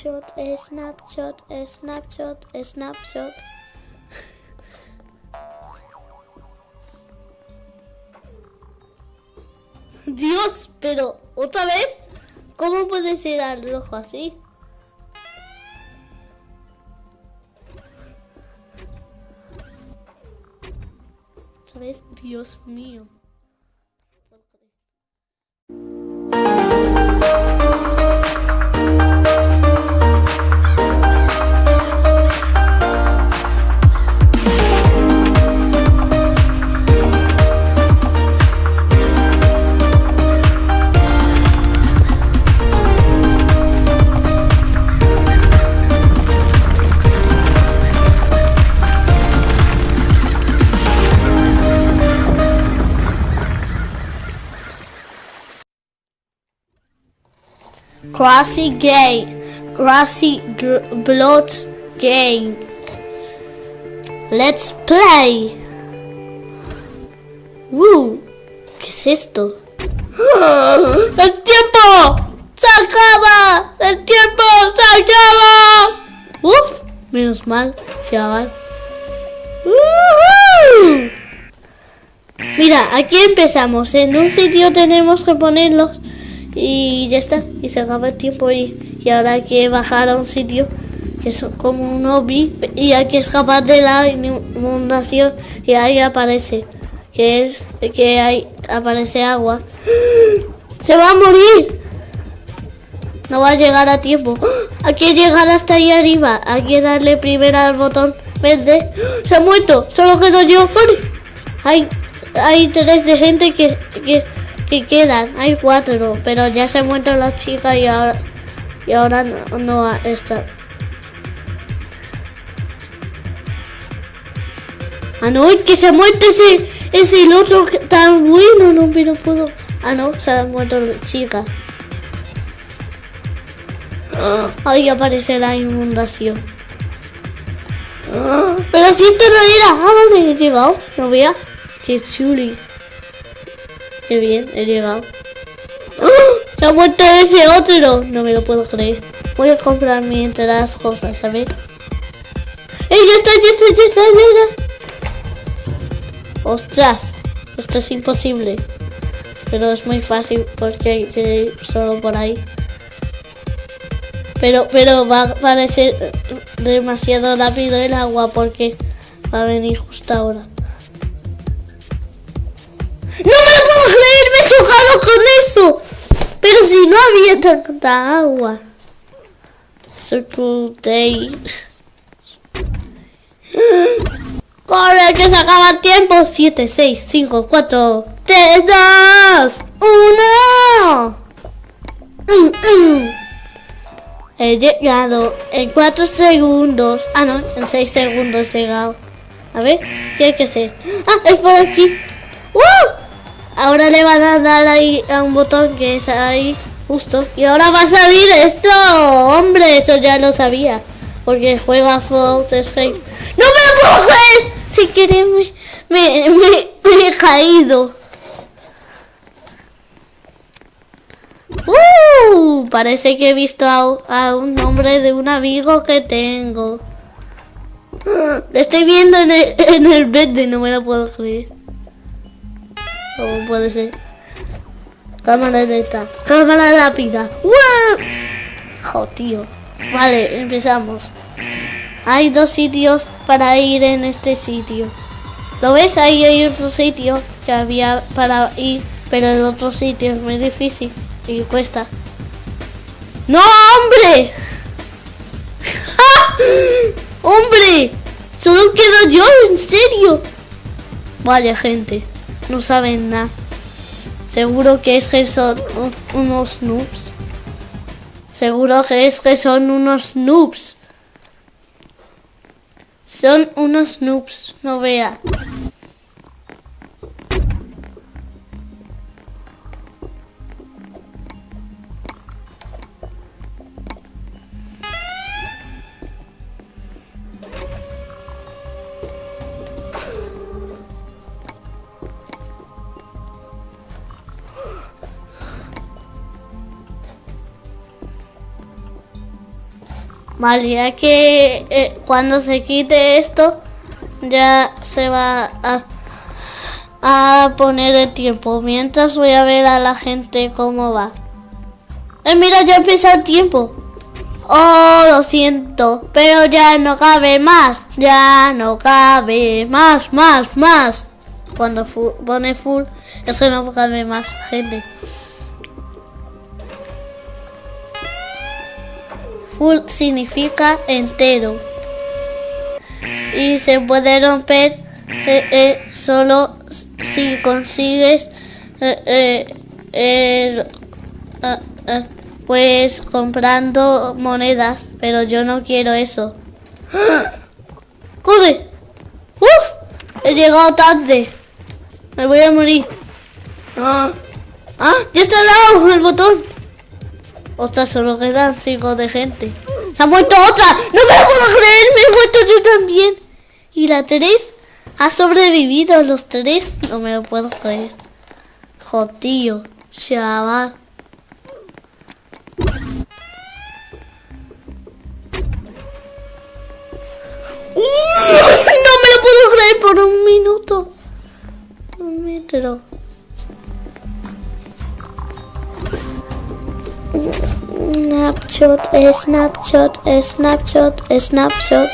Snapshot, snapshot, snapshot, snapshot. Dios, pero otra vez, ¿cómo puede ser al rojo así? Vez, Dios mío. Gay, Grassy gr Blood Game. Let's play. Woo, ¿qué es esto? ¡El tiempo! ¡Se acaba! ¡El tiempo se acaba! Uf, menos mal, se va. Mira, aquí empezamos. En un sitio tenemos que ponerlos y ya está, y se acaba el tiempo y, y ahora hay que bajar a un sitio que es como un hobby y hay que escapar de la inundación y ahí aparece que es que hay aparece agua. Se va a morir no va a llegar a tiempo. Hay que llegar hasta ahí arriba. Hay que darle primero al botón verde. Se ha muerto solo quedo yo. Hay hay tres de gente que, que que quedan, hay cuatro, pero ya se muerto la chica y ahora, y ahora no, no está. Ah, no, que se ha muerto ese, ese el otro tan bueno, no, pero puedo. Ah, no, se ha muerto la chica. Ahí aparece la inundación. Pero si esto no era. Ah, vale, he llegado. No vea. Qué chuli. Qué bien, he llegado. ¡Oh! ¡Se ha muerto ese otro! No me lo puedo creer. Voy a comprar mientras cosas, ¿sabes? ¡Eh, ya está, ya está, ya está, ya está! ¡Ostras! Esto es imposible. Pero es muy fácil porque hay que ir solo por ahí. Pero, pero va a parecer demasiado rápido el agua porque va a venir justo ahora. Con eso. Pero si no había tanta agua. Day. Corre, que se acaba el tiempo. 7, 6, 5, 4, 3, 2, 1. He llegado en 4 segundos. Ah, no, en 6 segundos he llegado. A ver, ¿qué hay que hacer? Ah, es por aquí. ¡Uh! Ahora le van a dar ahí a un botón que es ahí, justo. Y ahora va a salir esto. Hombre, eso ya lo sabía. Porque juega Fault Escape. ¡No me puedo creer! Si quieres me, me, he caído. Uh, parece que he visto a, un nombre de un amigo que tengo. Le estoy viendo en el, en el verde, no me lo puedo creer. ¿Cómo puede ser? Cámara lenta. Cámara rápida. ¡Wow! tío. Vale, empezamos. Hay dos sitios para ir en este sitio. ¿Lo ves? Ahí hay otro sitio que había para ir, pero el otro sitio es muy difícil y cuesta. ¡No, hombre! ¡Hombre! Solo quedo yo, en serio. Vaya gente no saben nada. Seguro que es que son unos noobs. Seguro que es que son unos noobs. Son unos noobs, no vea. Vale, ya que eh, cuando se quite esto, ya se va a, poner el tiempo. Mientras voy a ver a la gente cómo va. Eh, mira, ya empieza el tiempo. Oh, lo siento, pero ya no cabe más. Ya no cabe más, más, más. Cuando pone full, eso no cabe más gente. Full significa entero. Y se puede romper eh, eh, solo si consigues eh, ah, ah, pues comprando monedas, pero yo no quiero eso. ¡Corre! ¡Uf! He llegado tarde. Me voy a morir. ¡Ah! ¡Ah! ¡Ya está dado el botón! Ostras, solo quedan cinco de gente. ¡Se ha muerto otra! ¡No me lo puedo creer! ¡Me he muerto yo también! ¿Y la tres? ¿Ha sobrevivido los tres? No me lo puedo creer. Jodío, chaval. No me lo puedo creer por un minuto. Un metro. Snapshot, snapshot, snapshot, snapshot.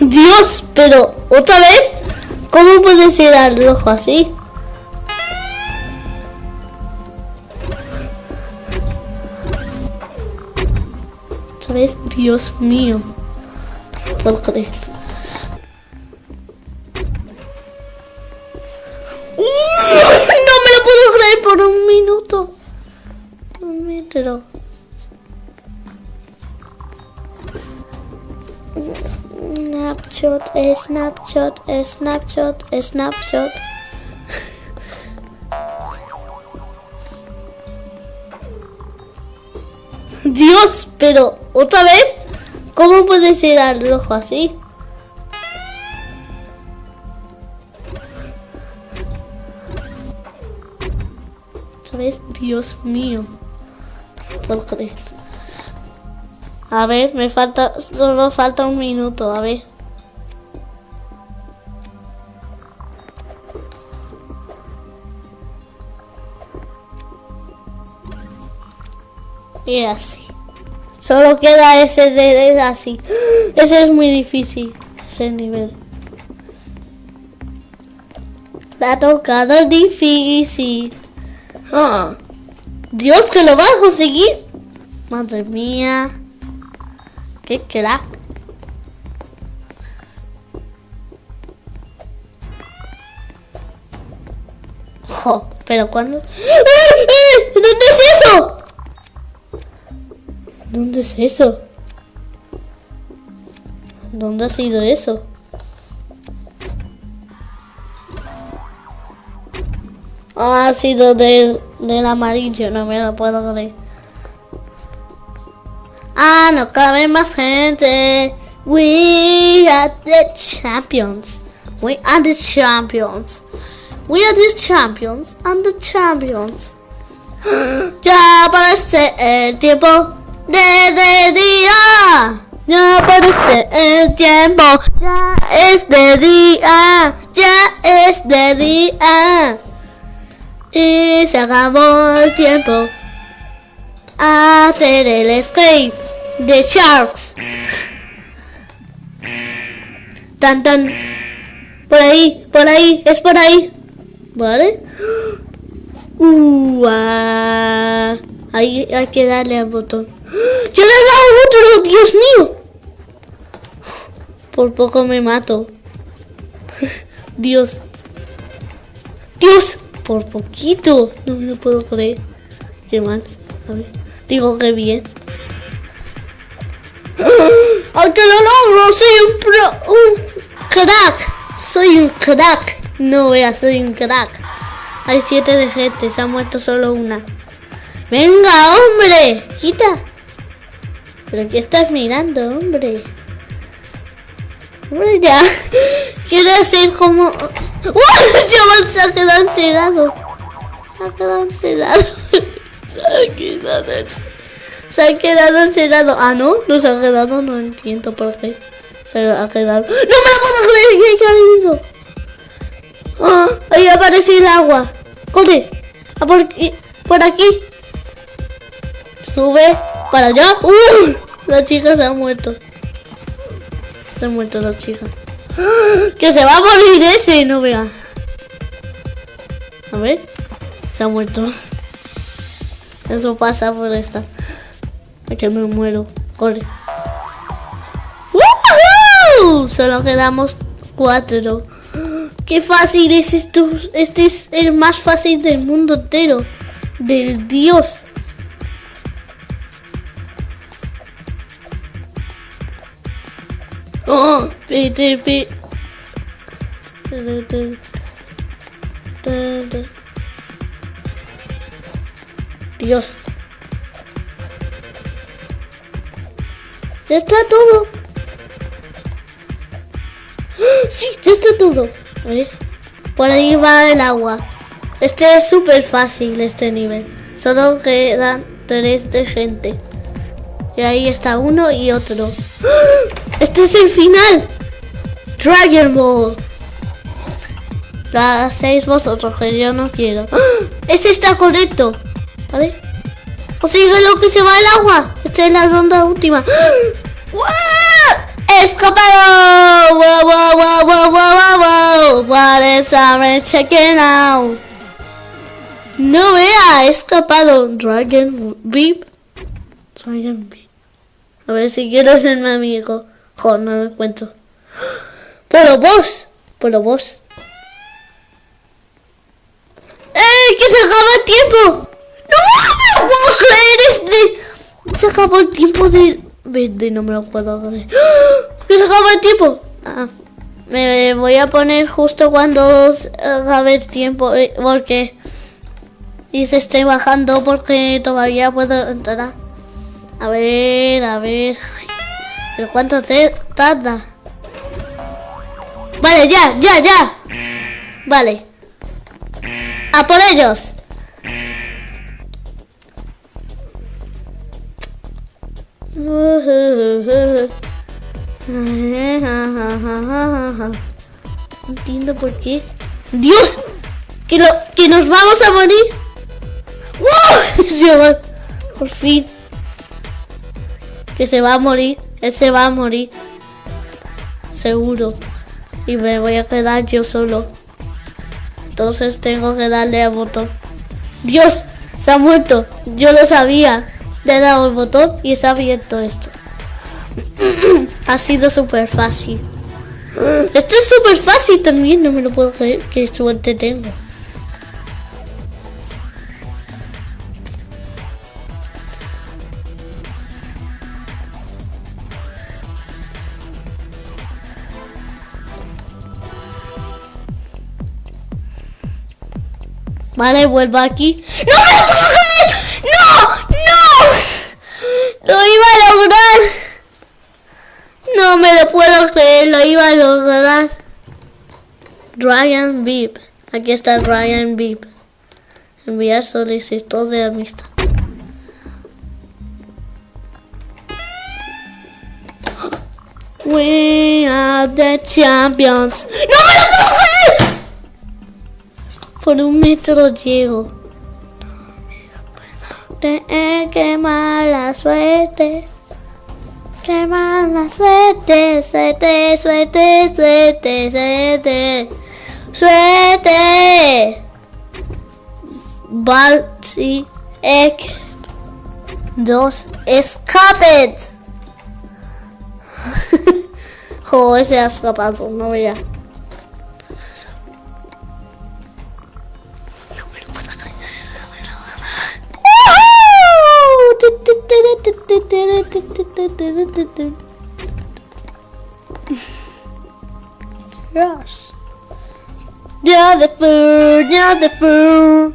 Dios, pero otra vez, ¿cómo puede ser al rojo así? Dios mío. No puedo creer. Minuto. Un metro. Snapshot, snapshot, snapshot, snapshot. Dios, pero otra vez, ¿cómo puede ser al rojo así? Dios mío. No creer. A ver, me falta, solo falta un minuto, a ver. Y así. Solo queda ese de, así. Ese es muy difícil. Ese nivel. La ha tocado difícil. Ah. Dios, que lo va a conseguir. Madre mía. Qué crack. pero cuando... ¡Eh, eh! ¿Dónde es eso? ¿Dónde es eso? ¿Dónde ha sido eso? ha sido del, del amarillo, no me lo puedo creer. Ah, no cabe más gente. We are the champions. We are the champions. We are the champions and the champions. Ya aparece el tiempo de, día. Ya aparece el tiempo. Ya es de día. Ya es de día. Y se acabó el tiempo. Hacer el escape de Sharks. Tan tan. Por ahí, por ahí, es por ahí. ¿Vale? Uh, Ahí hay que darle al botón. ¡Yo le he dado otro! ¡Dios mío! Por poco me mato. Dios. Dios, por poquito. No me lo puedo creer. Qué mal. A ver. Digo que bien. ¡Aunque lo logro! ¡Soy un pro! ¡Un crack! ¡Soy un crack! No veas, soy un crack. Hay siete de gente, se ha muerto solo una. ¡Venga, hombre! ¡Quita! ¿Pero qué estás mirando, hombre? Ya. Quiero hacer como... ¡Uh! Se ha quedado encerrado. Se ha quedado encerrado. se ha quedado. Se ha quedado encerrado. Ah, no, no se ha quedado, no entiendo por qué. Se ha quedado. ¡No me lo puedo creer! ¿Qué ha caído? ¡Ah! Ahí aparece el agua. ¡Corre! A por, aquí- por aquí. Sube para allá. ¡Uh! La chica se ha muerto. Se ha muerto la chica. ¡Ah! Que se va a morir ese, no vea. A ver. Se ha muerto. Eso pasa por esta. Que me muero. Corre. ¡Woohoo! Solo quedamos cuatro. ¡Qué fácil es esto! Este es el más fácil del mundo entero. Del Dios. Oh, tu. Dios. Ya está todo. ¡Ah! Sí, ya está todo. Por ahí va el agua. Este es súper fácil, este nivel. Solo quedan tres de gente. Y ahí está uno y otro. Este es el final. Dragon Ball. La hacéis vosotros, que yo no quiero. ¡Ah! Este está correcto. ¿Vale? O sigue lo que se va el agua. Esta es la ronda última. ¡Wow! ¡Escapado! ¡Wow, wow, wow, wow, wow, wow! What is I'm checking out? No vea, escapado. Dragon Beep. Dragon Beep. A ver si quiero ser mi amigo. Jo, no lo encuentro. Pero vos. Pero vos. ¡Eh! ¡Que se acaba el tiempo! ¡No me lo puedo creer! Este... Se acabó el tiempo de... Verde, no me lo puedo creer. ¡Ah! ¡Que se acaba el tiempo! Ah, me voy a poner justo cuando acabe el tiempo eh, porque... Y se estoy bajando porque todavía puedo entrar. A ver, a ver... ¿Pero cuánto te tarda? Vale, ya, ya, ya. Vale. ¡A por ellos! No entiendo por qué. ¡Dios! ¡Que, lo, que nos vamos a morir! ¡Wow! Por fin. Que se va a morir. Él se va a morir. Seguro. Y me voy a quedar yo solo. Entonces tengo que darle al botón. ¡Dios! Se ha muerto. Yo lo sabía. Le he dado el botón y se ha abierto esto. ha sido súper fácil. Esto es súper fácil también. No me lo puedo creer. Qué suerte tengo. Vale, vuelvo aquí. ¡No me lo puedo creer! ¡No! ¡No! ¡Lo iba a lograr! No me lo puedo creer, lo iba a lograr. Ryan Beep. Aquí está Ryan Beep. Enviar solicitud de amistad. We are the champions. ¡No me! Por un metro llego. Tener que mala suerte. Qué mala suerte, suerte, suerte, suerte, suerte. Suerte. Balti Ek. Dos escapes. oh, ese ha escapado, no vea. Yes. Yeah, the food, yeah, the food.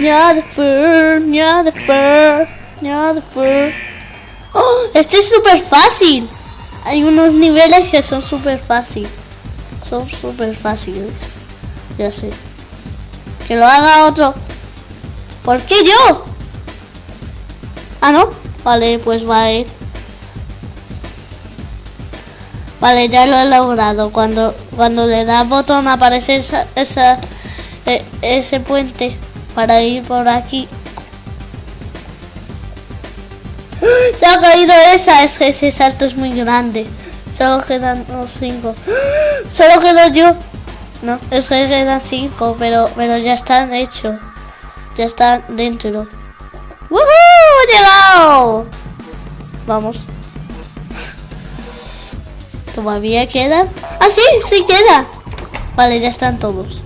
Yeah, the food, yeah, the food, yeah, the food. Oh, este es súper fácil. Hay unos niveles que son súper fácil. Son súper fáciles. Ya sé. Que lo haga otro. ¿Por qué yo? Ah, ¿no? Vale, pues va a ir. Vale, ya lo he logrado. Cuando, cuando le da botón aparece esa, esa, e, ese puente para ir por aquí. Se ha caído esa, es que ese salto es muy grande. Solo quedan los cinco. Solo quedo yo. No, es que quedan cinco, pero, pero ya están hechos. Ya están dentro. ¡Woohoo! ¡He llegado! Vamos. ¿Todavía quedan? ¡Ah, sí! ¡Sí queda! Vale, ya están todos.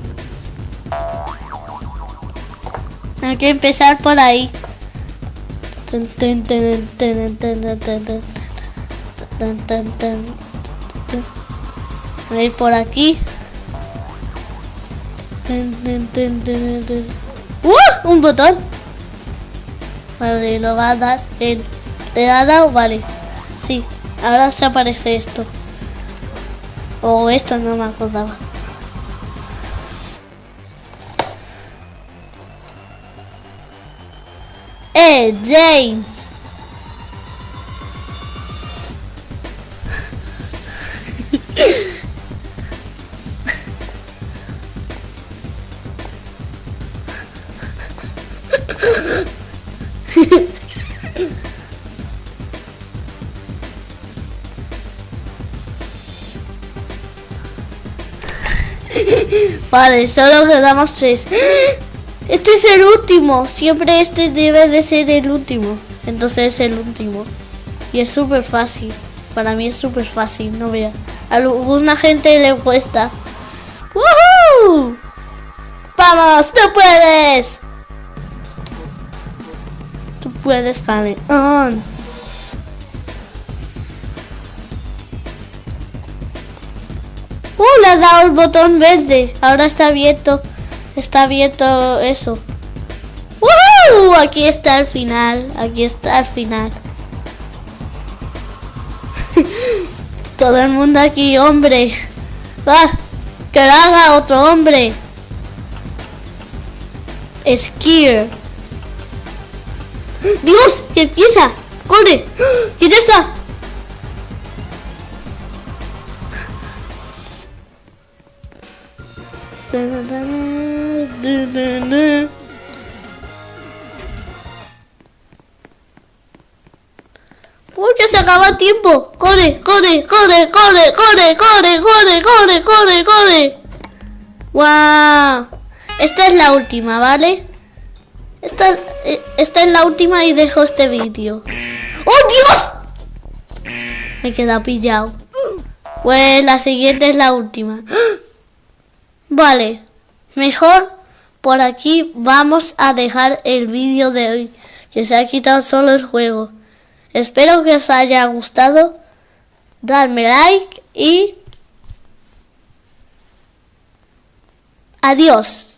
Hay que empezar por ahí. Voy a ir por aquí. ¡Uh! Un botón. Vale, lo va a dar. ¿Le ha dado? Vale. Sí. Ahora se aparece esto. O esto no me acordaba. ¡Eh, James! Vale, solo quedamos tres. Este es el último. Siempre este debe de ser el último. Entonces es el último. Y es súper fácil. Para mí es súper fácil, no vea. A alguna gente le cuesta. ¡Woohoo! ¡Vamos! ¡Tú puedes! Puedes, on. ¡Uh! Le ha dado el botón verde. Ahora está abierto. Está abierto eso. ¡Uh! Aquí está el final. Aquí está el final. Todo el mundo aquí, hombre. ¡Ah! Que lo haga otro hombre. Skier. ¡Dios! ¡Que empieza! ¡Corre! ¡Que ya está! Porque se acaba el tiempo. Corre, corre, corre, corre, corre, corre, corre, corre, corre, corre. ¡Wow! Esta es la última, ¿vale? Esta, esta es la última y dejo este vídeo. ¡Oh, Dios! Me he quedado pillado. Pues la siguiente es la última. Vale, mejor por aquí vamos a dejar el vídeo de hoy, que se ha quitado solo el juego. Espero que os haya gustado, darme like y adiós.